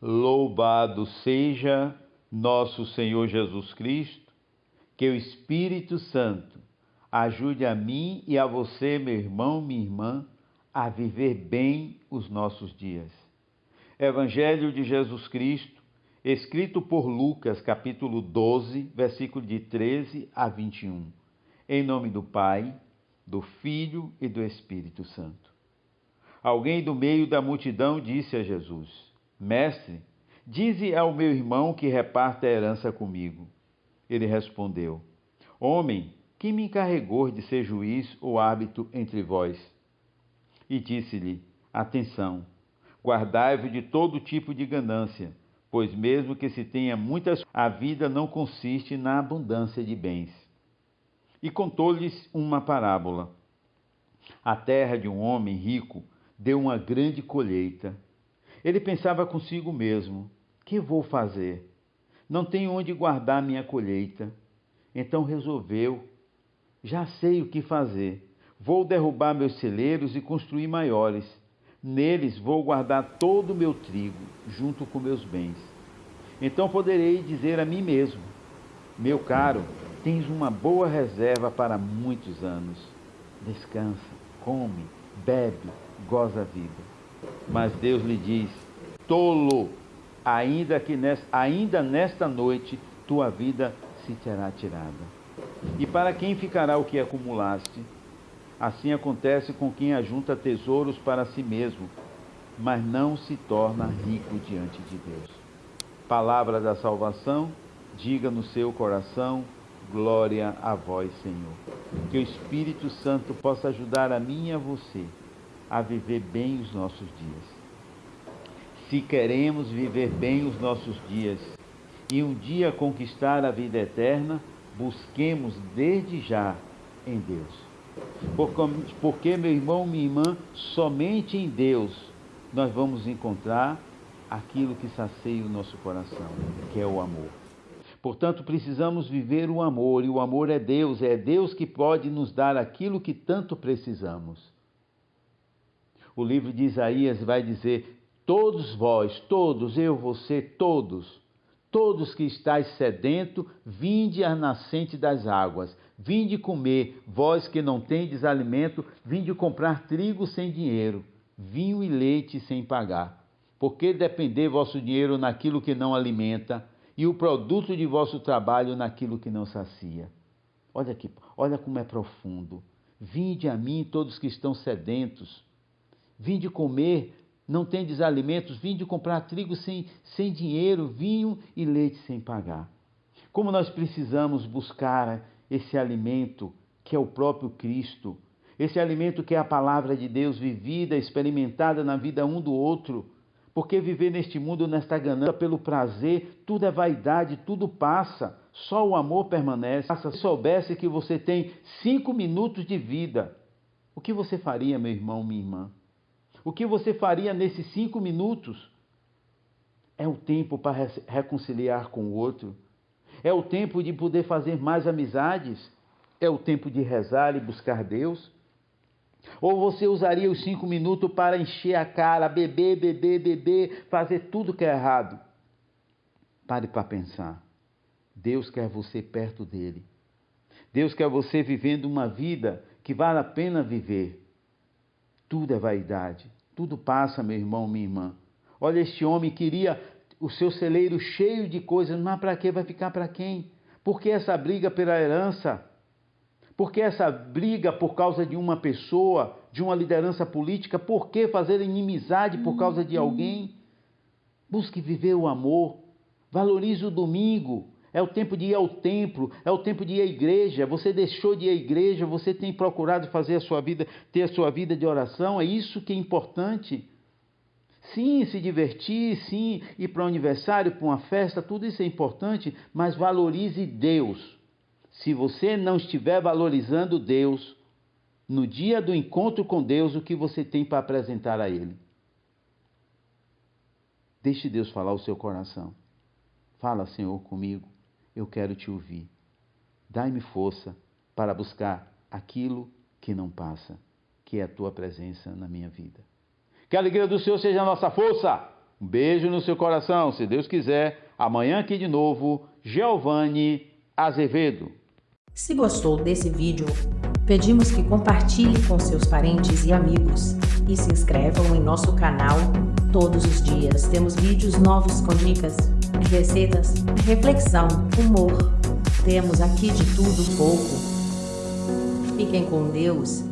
Louvado seja nosso Senhor Jesus Cristo, que o Espírito Santo ajude a mim e a você, meu irmão, minha irmã, a viver bem os nossos dias. Evangelho de Jesus Cristo, escrito por Lucas, capítulo 12, versículo de 13 a 21. Em nome do Pai, do Filho e do Espírito Santo. Alguém do meio da multidão disse a Jesus: Mestre, dize ao meu irmão que reparta a herança comigo. Ele respondeu: Homem, quem me encarregou de ser juiz ou árbitro entre vós? E disse-lhe: Atenção, guardai-vos de todo tipo de ganância, pois mesmo que se tenha muitas, a vida não consiste na abundância de bens. E contou-lhes uma parábola. A terra de um homem rico deu uma grande colheita. Ele pensava consigo mesmo: que vou fazer? Não tenho onde guardar minha colheita. Então resolveu: já sei o que fazer. Vou derrubar meus celeiros e construir maiores. Neles vou guardar todo o meu trigo, junto com meus bens. Então poderei dizer a mim mesmo: Meu caro, tens uma boa reserva para muitos anos. Descansa, come, bebe, goza a vida. Mas Deus lhe diz: Tolo, ainda que nesta, ainda nesta noite tua vida se terá tirada. E para quem ficará o que acumulaste? Assim acontece com quem ajunta tesouros para si mesmo, mas não se torna rico diante de Deus. Palavra da salvação, diga no seu coração, glória a vós, Senhor. Que o Espírito Santo possa ajudar a mim e a você a viver bem os nossos dias. Se queremos viver bem os nossos dias e um dia conquistar a vida eterna, busquemos desde já em Deus. Porque, meu irmão, minha irmã, somente em Deus nós vamos encontrar aquilo que sacia o nosso coração, que é o amor. Portanto, precisamos viver o amor, e o amor é Deus, é Deus que pode nos dar aquilo que tanto precisamos. O livro de Isaías vai dizer: Todos vós, todos, eu, você, todos, Todos que estáis sedento, vinde à nascente das águas. Vinde comer, vós que não tendes alimento, vinde comprar trigo sem dinheiro, vinho e leite sem pagar. Porque depender vosso dinheiro naquilo que não alimenta, e o produto de vosso trabalho naquilo que não sacia. Olha aqui, olha como é profundo. Vinde a mim todos que estão sedentos. Vinde comer, não tendes alimentos, vinde comprar trigo sem, sem dinheiro, vinho e leite sem pagar. Como nós precisamos buscar esse alimento que é o próprio Cristo, esse alimento que é a palavra de Deus vivida, experimentada na vida um do outro. Porque viver neste mundo, nesta ganância, pelo prazer, tudo é vaidade, tudo passa, só o amor permanece. Se soubesse que você tem cinco minutos de vida, o que você faria, meu irmão, minha irmã? O que você faria nesses cinco minutos? É o tempo para reconciliar com o outro. É o tempo de poder fazer mais amizades. É o tempo de rezar e buscar Deus. Ou você usaria os cinco minutos para encher a cara, beber, beber, beber, fazer tudo que é errado? Pare para pensar. Deus quer você perto dele. Deus quer você vivendo uma vida que vale a pena viver. Tudo é vaidade. Tudo passa, meu irmão, minha irmã. Olha, este homem queria o seu celeiro cheio de coisas, mas para que vai ficar para quem? Por que essa briga pela herança? Por que essa briga por causa de uma pessoa, de uma liderança política? Por que fazer inimizade por causa de alguém? Busque viver o amor. Valorize o domingo. É o tempo de ir ao templo, é o tempo de ir à igreja. Você deixou de ir à igreja, você tem procurado fazer a sua vida, ter a sua vida de oração, é isso que é importante. Sim, se divertir, sim, ir para um aniversário, para uma festa, tudo isso é importante, mas valorize Deus. Se você não estiver valorizando Deus, no dia do encontro com Deus, o que você tem para apresentar a Ele? Deixe Deus falar o seu coração. Fala, Senhor, comigo eu quero te ouvir. Dai-me força, para buscar aquilo que não passa, que é a tua presença na minha vida. Que a alegria do Senhor seja a nossa força. Um beijo no seu coração, se Deus quiser. Amanhã aqui de novo, Giovanni Azevedo. Se gostou desse vídeo, pedimos que compartilhe com seus parentes e amigos e se inscrevam em nosso canal. Todos os dias temos vídeos novos com dicas, receitas, reflexão, humor. Temos aqui de tudo pouco. Fiquem com Deus